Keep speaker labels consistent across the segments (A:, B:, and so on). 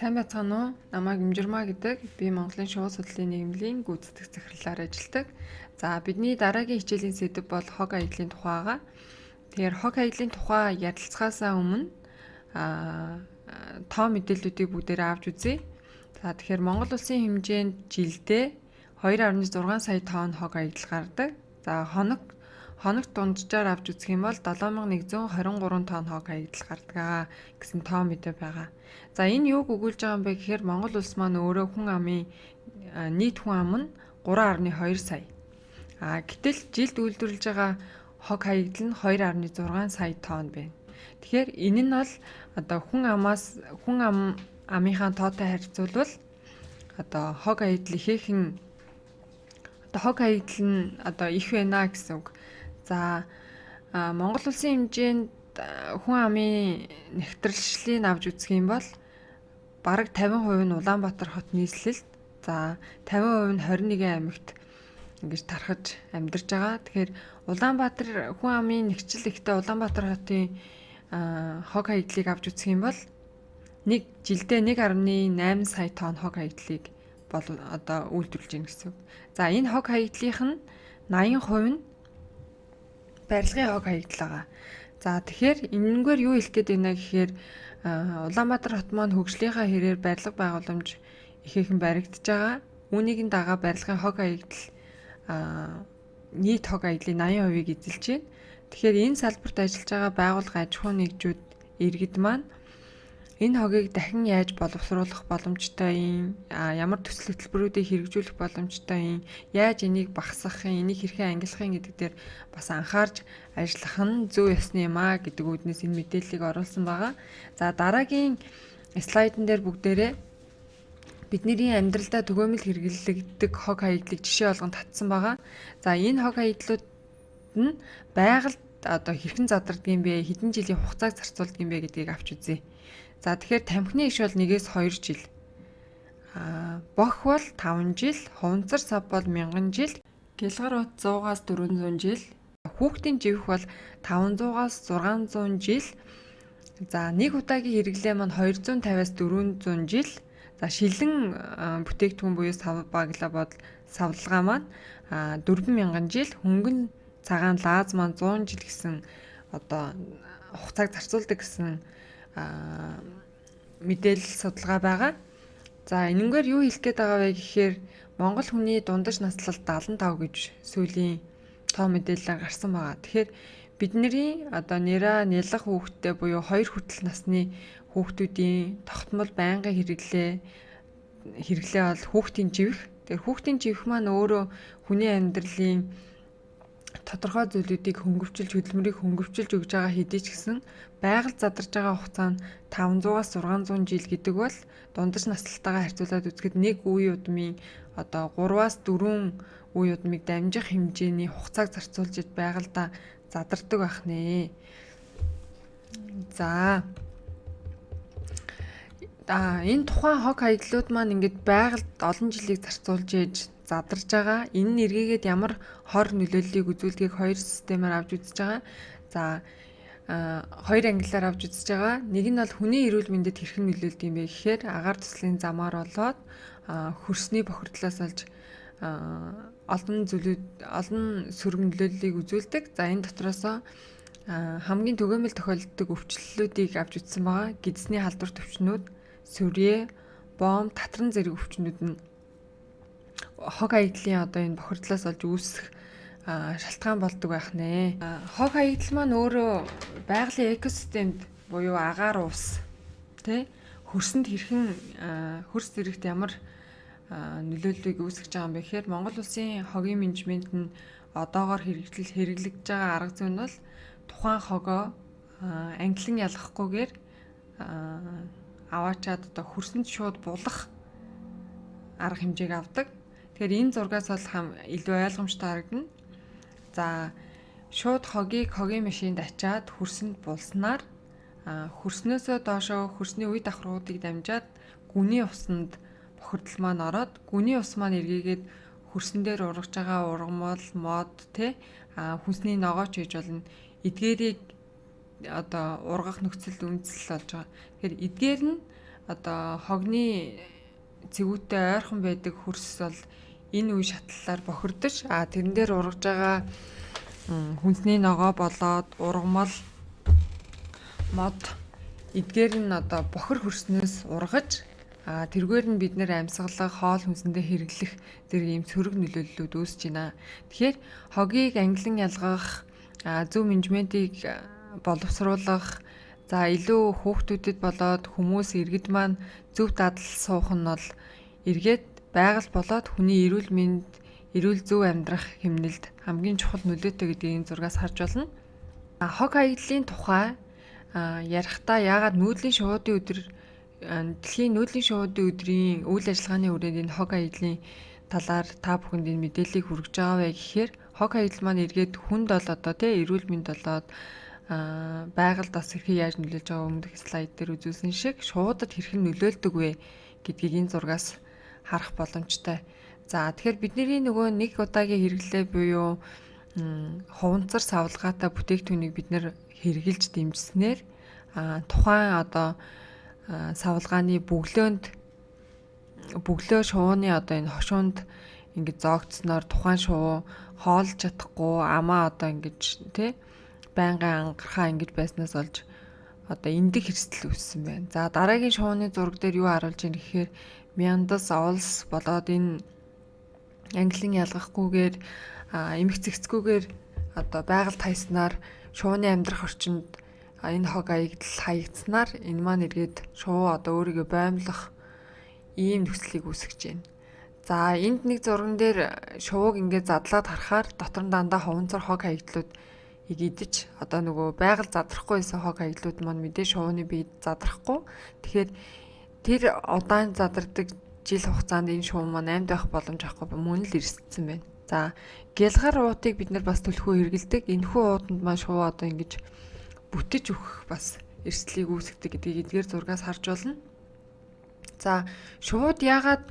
A: Сайн байцгаана уу? Намайг Имжирмаа гэдэг. Би Монголын шувуу судлалын нийгмийн гүйцэтгэх захирлаар ажилладаг. За бидний дараагийн хичээлийн сэдэв бол хог аяллаа тухайгаа. Тэгэхээр хог аяллаа тухай ярилцахаасаа өмнө аа тоо мэдээллүүдийг бүгдээрээ авч үзье. За тэгэхээр Монгол улсын хэмжээнд жилдээ 2.6 сая тонн хог аялал гардаг. За хоног хоногт дунджаар авч үзэх юм бол 7123 тонн хог хаягдал гардаг гэсэн тоо мэдээ байгаа. За энэ юуг өгүүлж байгаа юм бэ гэхээр Монгол улс маань өөрөө хүн амын нийт хүн ам нь 3.2 сая. А гэтэл жилд үйлдвэрлэж байгаа хог хаягдал нь 2.6 сая тонн байна. Тэгэхээр энэ нь бол одоо хүн амаас хүн ам амынхаа тоотой харьцуулбал одоо хог хаягдал ихээхэн одоо хог хаягдал нь одоо их байна гэсэн үг. За Монгол улсын хэмжээнд хүн амын нэвтрэлшлийг авч үзэх юм бол бараг 50% нь Улаанбаатар хот нийслэлд за 50% нь 21 аймагт ингэж тархаж амьдарч байгаа. Тэгэхээр Улаанбаатар хүн амын нэгчил ихтэй Улаанбаатар хотын хог хаягдлыг авч үзэх юм бол нэг жилдээ 1.8 сая тонн хог хаягдлыг бол одоо үйлдвэрлэж гин гэсэн. За энэ хог хаягдлынх нь 80% нь барилгын хог хаягдал байгаа. За тэгэхээр энэнгээр юу хэлэх гээд байна гэхээр Улаанбаатар хот маань хөгжлийнхаа хэрээр барилга байгууламж ихээхэн баригдаж байгаа. Үүнийг дагаа барилгын хог хаягдал нийт хог хаягдлын 80%-ийг эзэлж байна. Тэгэхээр энэ салбарт ажиллаж байгаа байгууллага аж ахуйн нэгжүүд иргэд маань Энэ хогийг дахин яаж боловсруулах боломжтой юм? Ямар төсөл хөтөлбөрүүдийг хэрэгжүүлэх боломжтой юм? Яаж энийг багасгахын, энийг хэрхэн ангилахын гэдэг дээр бас анхаарч ажиллах нь зөв ёсны юм а гэдэг үүднээс энэ мэдээллийг оруулсан байгаа. За дараагийн слайдн дээр бүгдээрээ бидний амьдралдаа төгөөмөл хэрэглэгддэг хог хаягдлыг жишээ болгон татсан байгаа. За энэ хог хаягдлууд нь байгальд одоо хэрхэн задардгийм бэ, хэдэн жилийн хугацааг зарцуулдгийм бэ гэдгийг авч үзье. За тэгэхээр тамхины иш бол 1-ээс 2 жил. Аа бох бол 5 жил, хуванцар сав бол 1000 жил, гэлгар ут 100-аас 400 жил, хүүхдийн живх бол 500-аас 600 жил. За нэг удаагийн хэрэглээ маань 250-аас 400 жил. За шилэн бүтээгдэхүүн буюу сав баглаа бод савлгаа маань 4000 жил, хөнгөн цагаан лааз маань 100 жил гэсэн одоо хугацааг зарцуулдаг гэсэн мэдээлэл судалгаа байгаа. За энэнгээр юу хэлэх гээд байгаа вэ гэхээр Монгол хүний дундаж наслал 75 гэж сүүлийн тоо мэдээлэл гарсан байгаа. Тэгэхээр бидний одоо нэраа нялх хүүхдтэй буюу 2 хүртэл насны хүүхдүүдийн тогтмол байнгын хэрэглээ хэрэглээ бол хүүхдийн живх. Тэгэхээр хүүхдийн живх маань өөрөө хүний амьдралын тодорхой зүйлүүдийг хөнгөвчилж хөдөлмөрийг хөнгөвчилж өгж байгаа хэдий ч гэсэн байгаль задарж байгаа хугацаа нь 500-аас 600 жил гэдэг бол дундаж наслалтайгаа харьцуулаад үзэхэд нэг үе удмын одоо 3-аас 4 үе удмыг дамжих хэмжээний хугацааг зарцуулж байгалдаа задардаг байх нэ. За А энэ тухайн хог хаягдлууд маань ингээд байгальд олон жилийг зарцуулж ээж задарж байгаа. Энэ нь эргээгээд ямар хор нөлөөллийг үзүүлдгийг хоёр системээр авч үзэж байгаа. За хоёр ангиллаар авч үзэж байгаа. Нэг нь бол хүний эрүүл мэндэд хэрхэн нөлөөлдөг юм бэ гэхээр агаар туслын замаар болоод хөрсний бохирдлоос олж олон зүйлүүд олон сөрөг нөлөөллийг үзүүлдэг. За энэ дотроосоо хамгийн төгөөмөл тохиолддог өвчлөлүүдийг авч үзсэн байгаа. Гидсний халдвар төвчнүүд, сүрье, бом, татран зэрэг өвчнүүд нь хог хаягдлын одоо энэ бохирдлоос олж үүсэх шалтгаан болдог байх нэ. Хог хаягдал маань өөрөө байгалийн экосистемд буюу агаар ус тий хөрсөнд хэрхэн хөрс зэрэгт ямар нөлөөллийг үүсгэж байгаа юм бэ гэхээр Монгол улсын хогийн менежмент нь одоогоор хэрэгжил хэрэглэж байгаа арга зүй нь бол тухайн хогоо англин ялгахгүйгээр аваачаад одоо хөрсөнд шууд булах арга хэмжээг авдаг. Тэгэхээр энэ зургаас бол хам илүү ойлгомжтой харагдана. За шууд хогийг хогийн машинд ачаад хөрсөнд булснаар хөрснөөсөө доошоо хөрсний үе давхруудыг дамжаад гүний усанд бохирдол маань ороод гүний ус маань эргээгээд хөрсөн дээр ургаж байгаа ургамал мод тэ хүнсний ногооч хийж болно эдгээрийг одоо ургах нөхцөлд үндэслэл болж байгаа. Тэгэхээр эдгээр нь одоо хогны цэгүүтэй ойрхон байдаг хөрс бол энэ үе шатлалаар бохирдож а тэрэн дээр ургаж байгаа хүнсний ногоо болоод ургамал мод эдгээр нь одоо бохир хөрснөөс ургаж а тэргээр нь бид нэр амьсгалах, хоол хүнсэндээ хэрэглэх зэрэг ийм сөрөг нөлөөллүүд үүсэж байна. Тэгэхээр хогийг англин ялгах, зөв менежментийг боловсруулах, за илүү хүүхдүүдэд болоод хүмүүс иргэд маань зөв дадал суух нь бол эргээд байгаль болоод хүний эрүүл мэнд, эрүүл зөв амьдрах хэмнэлд хамгийн чухал нөлөөтэй гэдгийг зургаас харж болно. Хог хаягдлын тухай ярихдаа яагаад нүүдлийн шуудын өдөр дэлхийн нүүдлийн шуудын өдрийн үйл ажиллагааны үрээнд энэ хог хаягдлын талаар та бүхэнд энэ мэдээллийг хүргэж байгаа вэ гэхээр хог хаягдл маань эргээд хүнд бол одоо тий эрүүл мэнд болоод байгальд бас хэрхэн яаж нөлөөлж байгаа өмнөх слайд дээр үзүүлсэн шиг шуудад хэрхэн нөлөөлдөг вэ гэдгийг энэ зургаас харах боломжтой. За тэгэхээр бидний нөгөө нэг удаагийн хэрэглээ буюу хуванцар савлгаатай бүтээгдэхүүнийг бид нэр хэрэгжилж дэмжснээр тухайн одоо савлгааны бөглөөнд бөглөө шувууны одоо энэ хошуунд ингэж зоогдсноор тухайн шувуу хоолж чадахгүй амаа одоо ингэж тий байнгын ангархаа ингэж байснаас олж одоо эндэг хэрсэл үүссэн байна. За дараагийн шувууны зураг дээр юу харуулж байна гэхээр мяндас олс болоод энэ англин ялгахгүйгээр эмх цэгцгүйгээр одоо байгаль тайснаар шувууны амьдрах орчинд энэ хог аягдл хаягдсанаар энэ маань эргээд шувуу одоо өөрийгөө боомлох ийм нөхцөлийг үүсгэж байна. За энд нэг зурган дээр шувууг ингээд задлаад харахаар дотор нь дандаа ховонцор хог хаягдлууд идэж одоо нөгөө байгаль задрахгүй байсан хог хаягдлууд маань мэдээ шувууны биед задрахгүй. Тэгэхээр тэр удаан задардаг жил хугацаанд энэ шуум маань амьд байх боломж авахгүй мөн л эрсдсэн байна. За гялгар уутыг бид нар бас төлхөө хэрэгэлдэг. Энэхүү уутанд маань шувуу одоо ингэж бүтэж өгөх бас эрсдлийг үүсгдэг гэдгийг эдгээр зургаас харж болно. За шууд яагаад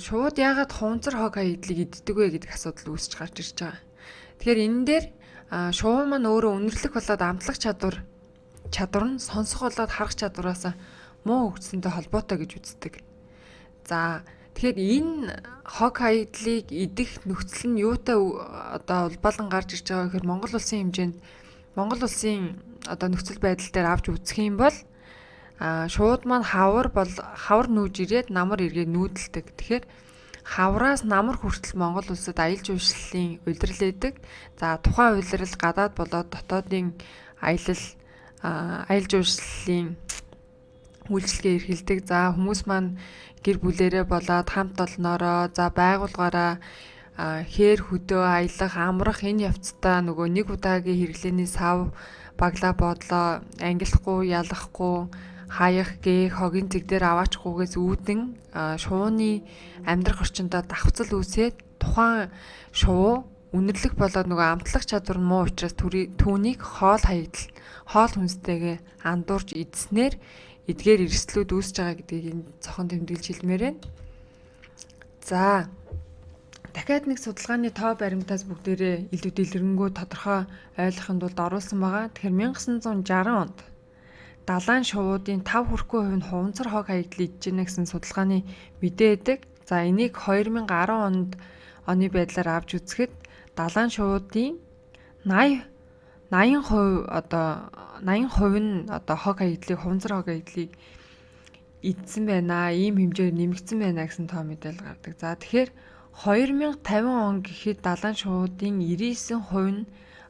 A: шууд яагаад хунцар хог хаягдлыг иддэг вэ гэдэг асуудал үүсэж гарч ирж байгаа. Тэгэхээр энэ дээр шувуу маань өөрөө үнэрлэх болоод амтлах чадвар чадвар нь сонсох болоод харах чадвараас муу хөгжсөнтэй холбоотой гэж үздэг. За тэгэхээр энэ хог хаягдлыг идэх нөхцөл нь юутай одоо улбалан гарч ирж байгаа гэхээр Монгол улсын хэмжээнд Монгол улсын одоо нөхцөл байдал дээр авч үзэх юм бол а шууд маань хавар бол хавар нүүж ирээд намар эргээ нүүдэлдэг. Тэгэхээр хавраас намар хүртэл Монгол улсад аялал жуулчлалын удирдал өгдөг. За тухайн удирдал гадаад болоод дотоодын аялал аялал жуулчлалын үйлчлэгээ эрхэлдэг. За хүмүүс маань гэр бүлэрээ болоод хамт олноороо за байгуулгаараа хээр хөдөө аялах амрах энэ явцдаа нөгөө нэг удаагийн хэрэглээний сав баглаа бодлоо ангилахгүй ялахгүй хаях гээ хогийн зэг дээр аваачхгүйгээс үүдэн шууны амьдрах орчиндөө давхцал үүсээд тухайн шувуу үнэрлэх болоод нөгөө амтлах чадвар нь муу учраас түүнийг хоол хаягдал хоол хүнстэйгээ андуурж идснээр эдгээр эрсдлүүд үүсэж байгаа гэдгийг энэ цохон тэмдэглэж хэлмээр байна. За дахиад нэг судалгааны тоо баримтаас бүгдээрээ илүү дэлгэрэнгүй тодорхой ойлгохын тулд оруулсан байгаа. Тэгэхээр 1960 онд далайн шувуудын 5 хүрэхгүй хувь нь хуванцар хог хаягдл идэж гэнэ гэсэн судалгааны мэдээ өгдөг. За энийг 2010 онд оны байдлаар авч үзэхэд далайн шуудын 80 80% одоо 80% нь одоо хог хаягдлыг хуванцар хог хаягдлыг идсэн байна. Ийм хэмжээр нэмэгдсэн байна гэсэн тоо мэдээлэл гардаг. За тэгэхээр 2050 он гэхэд далайн шуудын 99% нь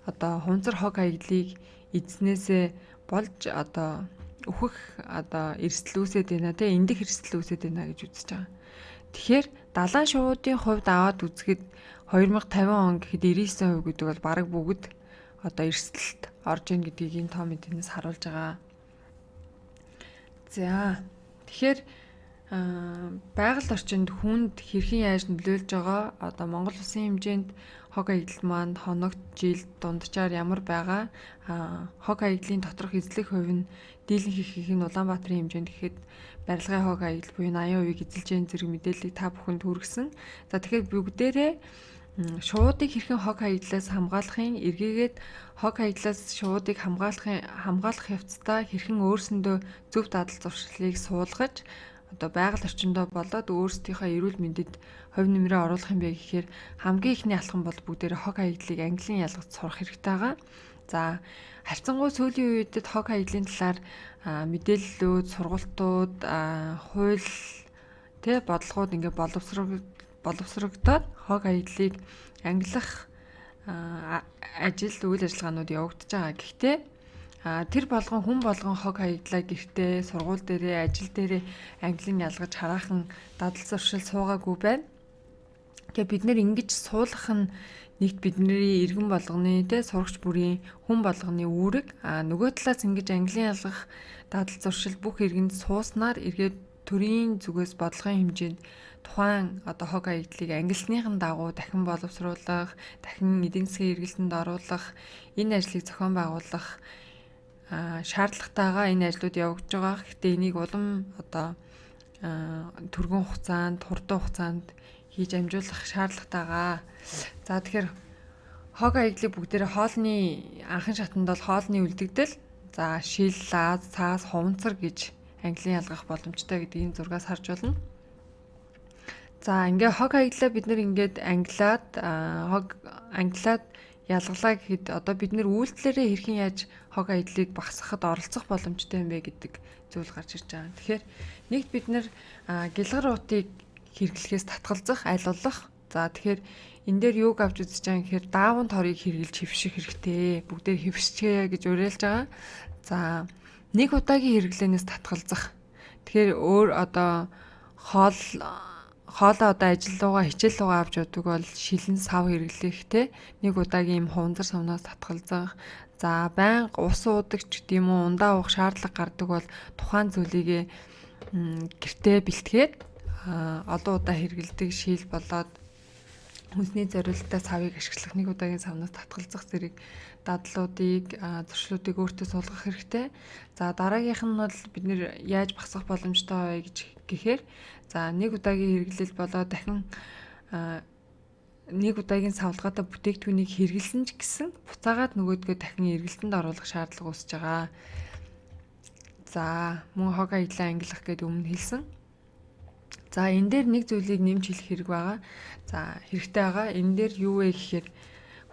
A: одоо хунцар хог хаягдлыг эзнээсээ болж одоо өөхөх одоо эрсдэл үүсээд байна те эндэх эрсдэл үүсээд байна гэж үзэж байгаа. Тэгэхээр далайн шуудын хувьд аваад үзэхэд 2050 он гэхэд 99% гэдэг бол бараг бүгд одоо эрсдэлд орж ийн гэдгийг энэ тоо мэдэнээс харуулж байгаа. За тэгэхээр байгаль орчинд хүнд хэрхэн яаж нөлөөлж байгаа одоо Монгол улсын хэмжээнд хог хаягдал маань хоногт жил дунджаар ямар байгаа хог хаягдлын доторх эзлэх хувь нь дийлэн хийхийг нь Улаанбаатарын хэмжээнд гэхэд барилгын хог хаягдал буюу 80% эзэлж байгаа зэрэг мэдээллийг та бүхэнд хүргэсэн. За тэгэхээр бүгдээрээ шуудыг хэрхэн хог хаягдлаас хамгаалахын эргээгээд хог хаягдлаас шуудыг хамгаалахын хамгаалах явцдаа хэрхэн өөрсөндөө зөв дадал зуршлыг суулгаж одоо байгаль орчиндөө болоод өөрсдийнхөө эрүүл мэндэд хувь нэмрээ оруулах юм бэ гэхээр хамгийн ихний алхам бол бүгдээр хог хаягдлыг английн ялгаж сурах хэрэгтэй байгаа. За харьцангуй сүүлийн үедэд хог хаягдлын талаар мэдээллүүд, сургалтууд, хууль тэ бодлогууд ингээ боловсрог боловсрогдоод хог хаягдлыг ангилах ажил үйл ажиллагаанууд явагдаж байгаа. Гэхдээ тэр болгон хүн болгон хог хаягдлаа гэртээ, сургууль дээрээ, ажил дээрээ англин ялгаж хараахан дадал зуршил суугаагүй байна. Тэгээ бид нэр ингэж суулгах нь нэгт бидний иргэн болгоны те сурагч бүрийн хүн болгоны үүрэг а нөгөө талаас ингэж английн ялгах дадал зуршил бүх иргэнд сууснаар эргээд төрийн зүгээс бодлогын хэмжээнд тухайн одоо хог хаягдлыг ангилсныхын дагуу дахин боловсруулах, дахин эдийн засгийн эргэлтэнд оруулах, энэ ажлыг зохион байгуулах шаардлагатайгаа энэ ажлууд явагдаж байгаа. Гэхдээ энийг улам одоо түргэн хугацаанд, хурдан хугацаанд хийж амжуулах шаардлагатайгаа. За тэгэхээр хог аяглыг бүгдээрээ хоолны анхан шатанд бол хоолны үлдэгдэл за шил, лаз, цаас, хуванцар гэж английн ялгах боломжтой гэдгийг зургаас харж байна. За ингээ хог аяглаа бид нэр ингээд англиад хог англиад ялгалаа гэхэд одоо бид нэр үйлдэлээрээ хэрхэн яаж хог аядлыг багасгахад оролцох боломжтой юм бэ гэдэг зүйл гарч ирж байгаа. Тэгэхээр нэгт бид нэр гэлгар уутыг хэрэглэхээс татгалзах, айлуулах. За тэгэхээр энэ дээр юуг авч үзэж байгаа гэхээр даавн торыг хэрэгжилж хөвших хэрэгтэй. Бүгдээ хөвсчээ гэж уриалж байгаа. За нэг удаагийн хэрэглэнээс татгалзах. Тэгэхээр өөр одоо хоол хоолоо одоо ажил руугаа хичээл руугаа авч явдаг бол шилэн сав хэрэглэхтэй нэг удаагийн юм хуванцар сумнаас татгалзах за байнга ус уудаг ч гэдэм үү ундаа уух шаардлага гардаг бол тухайн зүйлийг гэртээ бэлтгээд олон удаа хэргэлдэг шил болоод хүнсний зориулалтаа савыг ашиглах нэг удаагийн савнаас татгалзах зэрэг дадлуудыг зуршлуудыг өөртөө суулгах хэрэгтэй. За дараагийнх нь бол бид нэр яаж багасгах боломжтой вэ гэж гэхээр за нэг удаагийн хэрэглэл болоод дахин нэг удаагийн савлгаатай бүтээгдэхүүнийг хэрэгэлсэн ч гэсэн буцаагаад нөгөөдгөө дахин эргэлтэнд оруулах шаардлага үүсэж байгаа. За мөн хог аялаа ангилах гэдэг өмнө хэлсэн. За энэ дээр нэг зүйлийг нэмж хэлэх хэрэг байгаа. За хэрэгтэй байгаа. Энэ дээр юу вэ гэхээр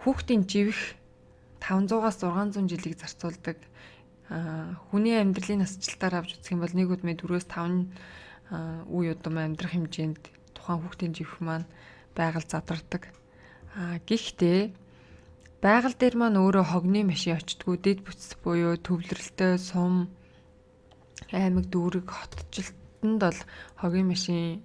A: хүүхдийн живэх 500-аас 600 жилийг зарцуулдаг хүний амьдралын насжилтаар авч үзэх юм бол нэг удмын 4-өөс 5 үе удам амьдрах хэмжээнд тухайн хүүхдийн живэх маань байгаль задардаг. А гэхдээ байгаль дээр маань өөрөө хогны машин очтгүй дэд бүтц буюу төвлөрөлтөй сум аймаг дүүрэг хотчлт Хятадд бол хогийн машин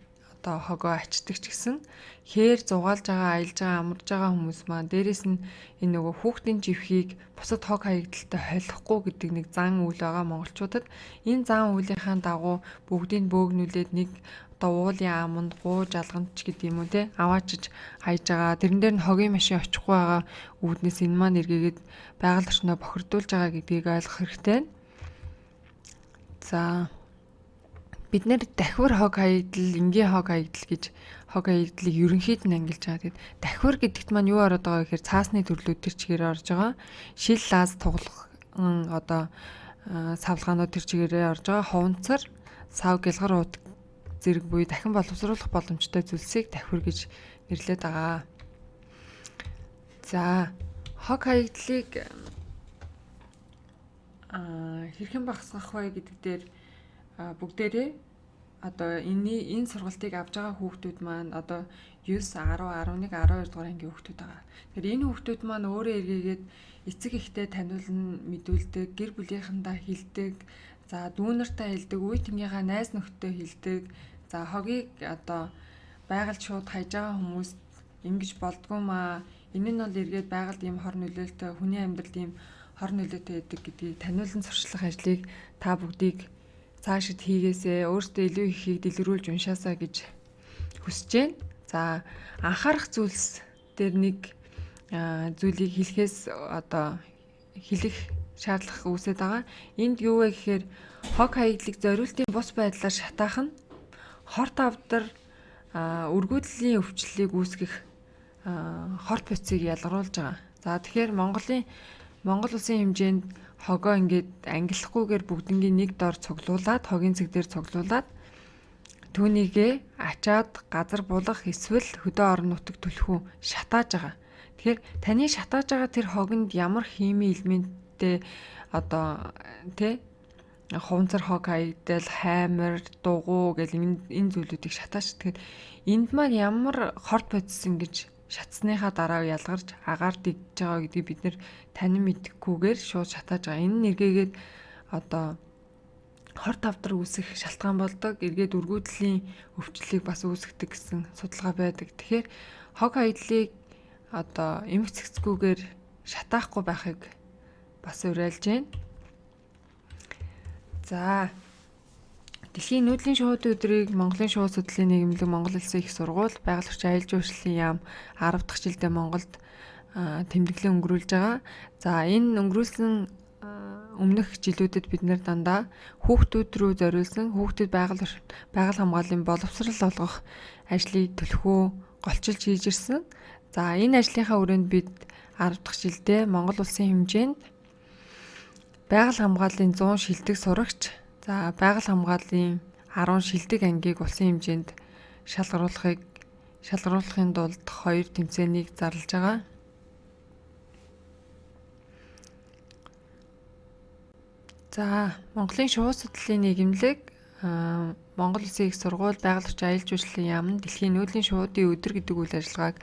A: одоо хогоо ачдаг ч гэсэн хээр зугаалж байгаа, аялж байгаа, амарж байгаа хүмүүс маань дээрэс нь энэ нөгөө хүүхдийн живхийг бусад хог хаягдaltaй холихгүй гэдэг нэг зан үйл байгаа монголчуудад. Энэ зан үйлийнхаа дагуу бүгдийг бөөгнүүлээд нэг одоо уулын аманд гуу жалганд ч гэдэг юм уу те аваачиж хайж байгаа. Тэрэн дээр нь хогийн машин очихгүй байгаа үүднээс энэ маань эргээгээд байгаль орчноо бохирдуулж байгаа гэдгийг ойлгох хэрэгтэй. За бид нэр дахиур хог хаягдл, энгийн хог хаягдл гэж хог хаягдлыг ерөнхийд нь ангилж байгаа. Тэгэд дахиур гэдэгт маань юу ороод байгаа гэхээр цаасны төрлүүд төр чигээр орж байгаа. Шил лаз туглах одоо савлгаанууд төр чигээрээ орж байгаа. Хуванцар, сав гэлгар ууд зэрэг буюу дахин боловсруулах боломжтой зүйлсийг дахиур гэж нэрлэдэг байгаа. За хог хаягдлыг а хэрхэн багасгах вэ гэдэг дээр бүгдээрээ одоо энэ энэ сургалтыг авж байгаа хүүхдүүд маань одоо 9, 10, 11, 12 дугаар ангийн хүүхдүүд байгаа. Тэгэхээр энэ хүүхдүүд маань өөрөө эргээгээд эцэг ихтэй таниулна, мэдүүлдэг, гэр бүлийнхэндээ хилдэг, за дүүнэртэй хилдэг, үе тэмнийхээ найз нөхдөд хилдэг. За хогийг одоо байгальд шууд хайж байгаа хүмүүс ингэж болдгоо маа. Энэ нь бол эргээд байгальд ийм хор нөлөөлтөй, хүний амьдралд ийм хор нөлөөтэй байдаг гэдгийг таниулан сурчлах ажлыг та бүгдийг цаашид хийгээсээ өөртөө илүү ихийг дэлгэрүүлж уншаасаа гэж хүсэж байна. За анхаарах зүйлс дээр нэг зүйлийг хэлэхээс одоо хэлэх шаардлага үүсээд байгаа. Энд юу вэ гэхээр хог хаягдлыг зориултын бус байдлаар шатаах нь хорт авдар өргөдлийн өвчлөлийг үүсгэх хорт буцыг ялгаруулж байгаа. За тэгэхээр Монголын Монгол улсын хэмжээнд хогоо ингээд ангиллахгүйгээр бүгднгийн нэг дор цуглуулад хогийн цэг дээр цуглуулад түүнийгээ ачаад газар булах эсвэл хөдөө орон нутаг түлхүү шатааж байгаа. Тэгэхээр таны шатааж байгаа тэр хогонд ямар хими элементтэй одоо тий хуванцар хог хайдал хаймар дугуй гэл энэ зүйлүүдийг шатаач. Тэгэхээр энд маань ямар хорт бодис ингэж шатсныхаа дараа ялгарч агаар дэгж байгаа гэдгийг бид нэр танин мэдхгүйгээр шууд шатааж байгаа. Энэ нэргээгээд одоо хорт тавдар үүсэх шалтгаан болдог. Эргээд өргүүдлийн өвчлөлийг бас үүсгдэг гэсэн судалгаа байдаг. Тэгэхээр хог хаядлыг одоо эмх цэгцгүүгээр шатаахгүй байхыг бас уриалж байна. За Дэлхийн нүүдлийн шууд өдрийг Монголын шууд судлалын нийгэмлэг Монгол Улсын их сургууль байгаль орчин аялал жуулчлалын яам 10 дахь жилдээ Монголд тэмдэглэн өнгөрүүлж байгаа. За энэ өнгөрүүлсэн өмнөх жилүүдэд бид нэр дандаа хүүхдүүд рүү зориулсан хүүхдэд байгаль байгаль хамгааллын боловсрал олгох ажлыг төлхөө голчилж хийж ирсэн. За энэ ажлынхаа өрөөнд бид 10 дахь жилдээ Монгол улсын хэмжээнд байгаль хамгааллын 100 шилдэг сурагч за байгаль хамгааллын 10 шилдэг ангийг улсын хэмжээнд шалгаруулахыг шалгаруулахын тулд хоёр тэмцээнийг зарлаж байгаа. За Монголын шууд судлалын нийгэмлэг Монгол Улсын их сургууль байгаль орчин аялал жуулчлалын яам дэлхийн нүүдлийн шуудын өдөр гэдэг үйл ажиллагааг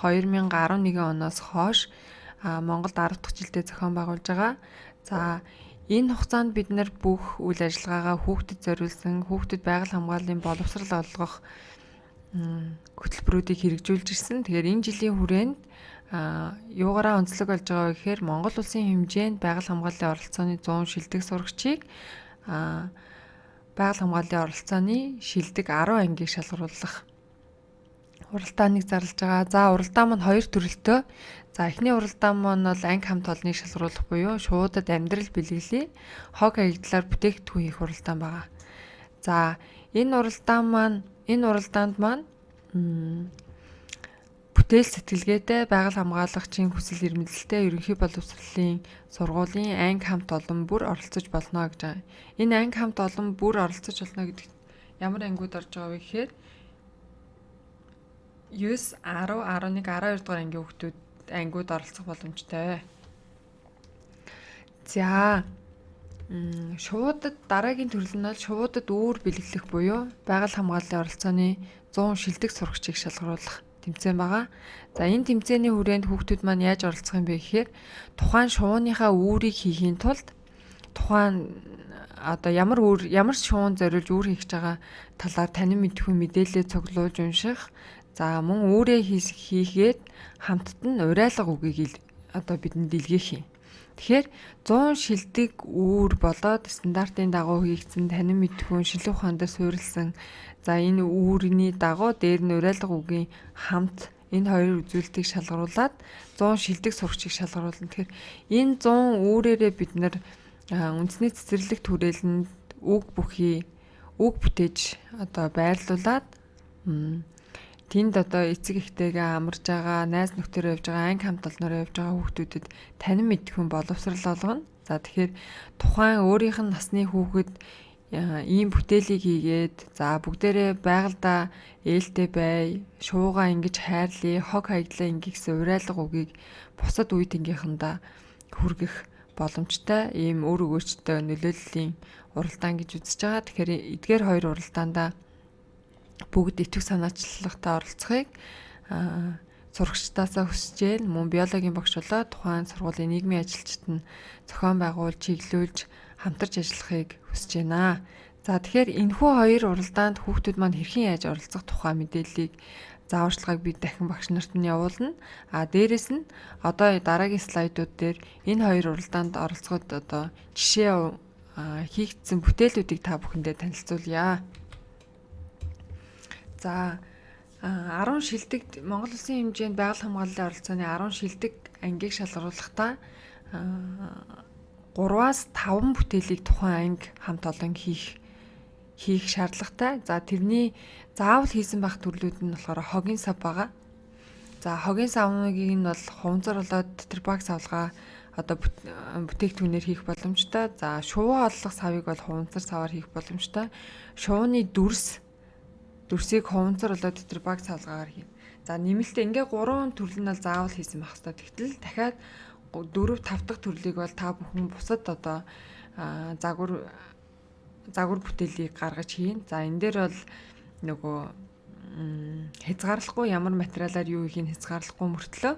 A: 2011 оноос хойш Монголд 10 дахь жилдээ зохион байгуулж байгаа. За энэ хугацаанд бид нар бүх үйл ажиллагаагаа хүүхдэд зориулсан хүүхдэд байгаль хамгааллын боловсрал олгох хөтөлбөрүүдийг хэрэгжүүлж ирсэн. Тэгэхээр энэ жилийн хүрээнд юугаараа онцлог болж байгаа вэ гэхээр Монгол улсын хэмжээнд байгаль хамгааллын оролцооны 100 шилдэг сурагчийг байгаль хамгааллын оролцооны шилдэг 10 ангийг шалгаруулах уралдааныг зарлж байгаа. За уралдаан маань хоёр төрөлтөө. За эхний уралдаан маань бол анги хамт олныг шалгаруулах буюу шуудад амьдрал бэлгэлээ хог хаягдлаар бүтээгдэхүүн хийх уралдаан байгаа. За энэ уралдаан маань энэ уралдаанд маань бүтээл сэтгэлгээтэй байгаль хамгаалагчийн хүсэл эрмэлзэлтэй ерөнхий боловсролын сургуулийн анги хамт олон бүр оролцож болно гэж байгаа. Энэ анги хамт олон бүр оролцож болно гэдэг ямар ангиуд орж байгаа вэ гэхээр 9, 10, 11, 12 дугаар ангийн хүүхдүүд ангиуд оролцох боломжтой. За шуудад дараагийн төрөл нь бол шуудад үүр бэлгэлэх буюу байгаль хамгааллын оролцооны 100 шилдэг сурагчийг шалгаруулах тэмцээн байгаа. За энэ тэмцээний хүрээнд хүүхдүүд маань яаж оролцох юм бэ гэхээр тухайн шууныхаа үүрийг хийхийн тулд тухайн одоо ямар үр ямар шуун зориулж үр хийж байгаа талаар танин мэдхүй мэдээлэл цуглуулж унших За мөн өөрөө хийгээд хамтд нь урайлга үгийг одоо бидэнд илгээх юм. Тэгэхээр 100 шилдэг үүр болоод стандартын дагуу хийгдсэн танин мэдхүүн шилэн ухаан дээр суурилсан. За энэ үүрний дагуу дээр нь урайлга үгийн хамт энэ хоёр үзүүлэлтийг шалгаруулад 100 шилдэг сурагчийг шалгаруулна. Тэгэхээр энэ 100 үүрээрээ бид нар үндэсний цэцэрлэг түрээлэнд үг бүхий үг бүтээж одоо байрлуулад тэнд одоо эцэг эхтэйгээ амарж байгаа, найз нөхдөөрөө явж байгаа, анги хамт олноороо явж байгаа хүүхдүүдэд танин мэдхүн боловсрал олгоно. За тэгэхээр тухайн өөрийнх нь насны хүүхэд ийм бүтээлийг хийгээд за бүгдээрээ байгальда ээлтэй бай, шууга ингэж хайрлаа, хог хаяглаа ингээ гэсэн урайлга үгийг бусад үе тэнгийнхандаа хүргэх боломжтой ийм өр өгөөчтэй нөлөөллийн уралдаан гэж үзэж байгаа. Тэгэхээр эдгээр хоёр уралдаандаа бүгд итгэх санаачлалтай оролцохыг сурагчдаасаа хүсжээ. Мөн биологийн багш болоо тухайн сургуулийн нийгмийн ажилчид нь зохион байгуулж, чиглүүлж, хамтарч ажиллахыг хүсэж байна. За тэгэхээр энэхүү хоёр уралдаанд хүүхдүүд маань хэрхэн яаж оролцох тухай мэдээллийг зааварчилгааг би дахин багш нарт нь явуулна. А дээрэс нь одоо дараагийн слайдууд дээр энэ хоёр уралдаанд оролцоход одоо жишээ хийгдсэн бүтээлүүдийг та бүхэндээ танилцуулъя. За 10 шилдэг Монгол Улсын хэмжээнд байгаль хамгааллын оролцооны 10 шилдэг ангийг шалгаруулахдаа 3-аас 5 бүтээлийг тухайн анги хамт олон хийх хийх шаардлагатай. За тэрний заавал хийсэн байх төрлүүд нь болохоор хогийн сав байгаа. За хогийн савныг нь бол хуванцар болоод тэр баг савлгаа одоо бүтээгдэхүүнээр хийх боломжтой. За шувуу олох савыг бол хуванцар саваар хийх боломжтой. Шувууны дүрс дүрсийг хуванцар болоод тэр баг савлгаагаар хийнэ. За нэмэлтээ ингээ гурван төрөл нь бол заавал хийсэн байх хэрэгтэй. Тэгтэл дахиад 4 5 дахь төрлийг бол та бүхэн бусад одоо загвар загвар бүтээлийг гаргаж хийн. За энэ дээр бол нөгөө хязгаарлахгүй ямар материалаар юу хийх хязгаарлахгүй мөртлөө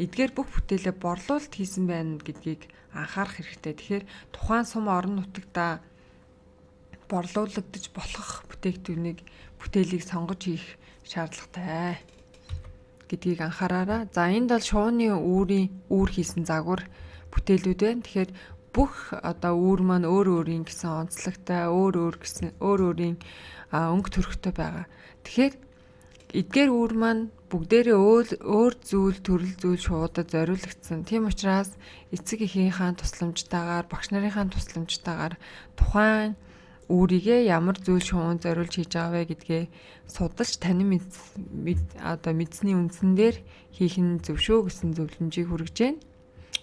A: эдгээр бүх бүтээлээ борлуулалт хийсэн байна гэдгийг анхаарах хэрэгтэй. Тэгэхээр тухайн сум орон нутагта борлуулагдаж болох бүтээгдэхүүнийг бүтээлийг сонгож хийх шаардлагатай гэдгийг анхаараарай. За энд бол шууны үүрийн үүр хийсэн загвар бүтээлүүд байна. Тэгэхээр бүх одоо үүр маань өөр өөрийн гэсэн онцлогтой, өөр өөр гэсэн өөр өөрийн өнгө төрхтэй байгаа. Тэгэхээр эдгээр үүр маань бүгдээрээ өөр өөр зүйл төрөл зүйл шуудад зориулагдсан. Тийм учраас эцэг эхийнхээ тусламжтайгаар, багш нарынхаа тусламжтайгаар тухайн өөрийгөө ямар зүйл шуун зориулж хийж байгаа вэ гэдгээ судалж танин одоо мэдсний үндсэн дээр хийх нь зөв шүү гэсэн зөвлөмжийг хүргэж байна.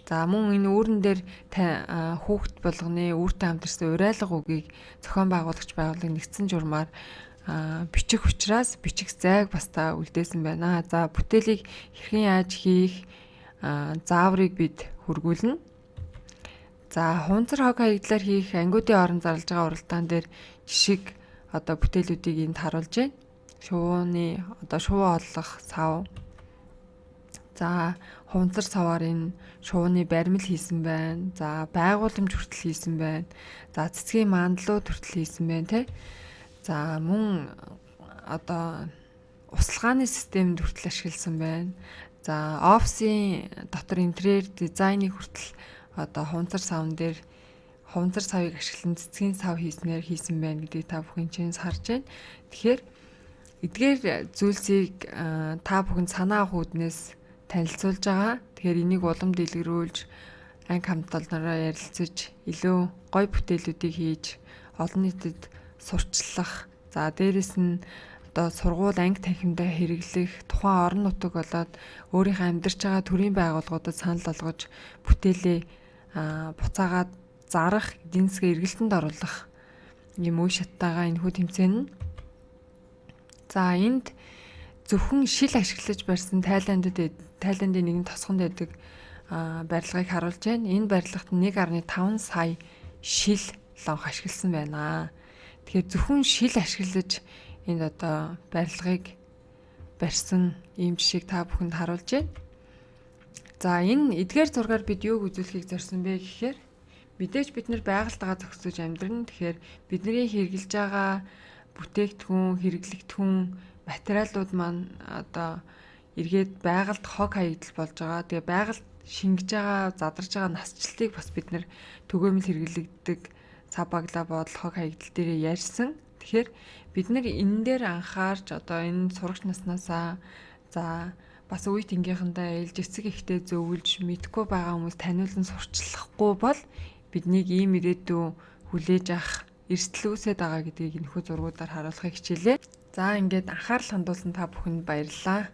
A: За мөн энэ үүрэн дээр хүүхд болгоны үүртэй хамтарсан урайлга үгийг зохион байгуулагч байгууллагын нэгдсэн журмаар бичих учраас бичих зайг бас та үлдээсэн байна. За бүтээлийг хэрхэн яаж хийх зааврыг бид хургуулна. За хунцар хог хаягдлаар хийх ангиудын орон зарлж байгаа уралдаан дээр жишг одоо бүтээлүүдийг энд харуулж байна. Шувууны одоо шувуу олох сав. За хунцар саваар энэ шувууны баримл хийсэн байна. За байгууламж хүртэл хийсэн байна. За цэцгийн мандлууд хүртэл хийсэн байна те. За мөн одоо услгааны системд хүртэл ашигласан байна. За офисын дотор интерьер дизайныг хүртэл одоо хунцар савн дээр хунцар савыг ашиглан цэцгийн сав хийснээр хийсэн байна гэдгийг та бүхэн чинь харж байна. Тэгэхээр эдгээр зүйлсийг та бүхэн санаа хүүднээс танилцуулж байгаа. Тэгэхээр энийг улам дэлгэрүүлж анги хамтолнороо ярилцаж илүү гой бүтээлүүдийг хийж олон нийтэд сурчлах. За дээрэс нь одоо сургууль анги танхимдаа хэрэглэх тухайн орон нутаг болоод өөрийнхөө амьдарч байгаа төрийн байгууллагуудад санал болгож бүтээлээ буцаагаад зарах, эдийн засгийн эргэлтэнд оруулах юм үе шаттайгаа энэ хүү тэмцээн. За энд зөвхөн шил ашиглаж барьсан Тайландд Тайландын нэгэн тосгонд байдаг барилгыг харуулж байна. Энэ барилгад 1.5 сая шил лонх ашигласан байна. Тэгэхээр зөвхөн шил ашиглаж энд одоо барилгыг барьсан ийм жишээг та бүхэнд харуулж байна. За энэ эдгээр зургаар бид юуг үзүүлэхийг зорьсон бэ гэхээр мэдээж бид нар байгальтайгаа зохицож амьдрна. Тэгэхээр бидний хэрэгжилж байгаа бүтээгдэхүүн, хэрэглэгдэхүүн, материалууд маань одоо эргээд байгальд хог хаягдал болж байгаа. Тэгээ байгальд шингэж байгаа, задарж байгаа насжилтыг бас бид нар төгөөмөл хэрэглэгддэг цав баглаа бодол хог хаягдал дээр ярьсан. Тэгэхээр бид нар энэ дээр анхаарч одоо энэ сурагч наснаасаа за бас үе тэнгийнхандаа ээлж эцэг ихтэй зөвлөж мэдгүй байгаа хүмүүс таниулан сурчлахгүй бол биднийг ийм ирээдүй хүлээж авах эрсдэл үүсэт байгаа гэдгийг энэхүү зургуудаар харуулахыг хичээлээ. За ингээд анхаарал хандуулсан та бүхэнд баярлалаа.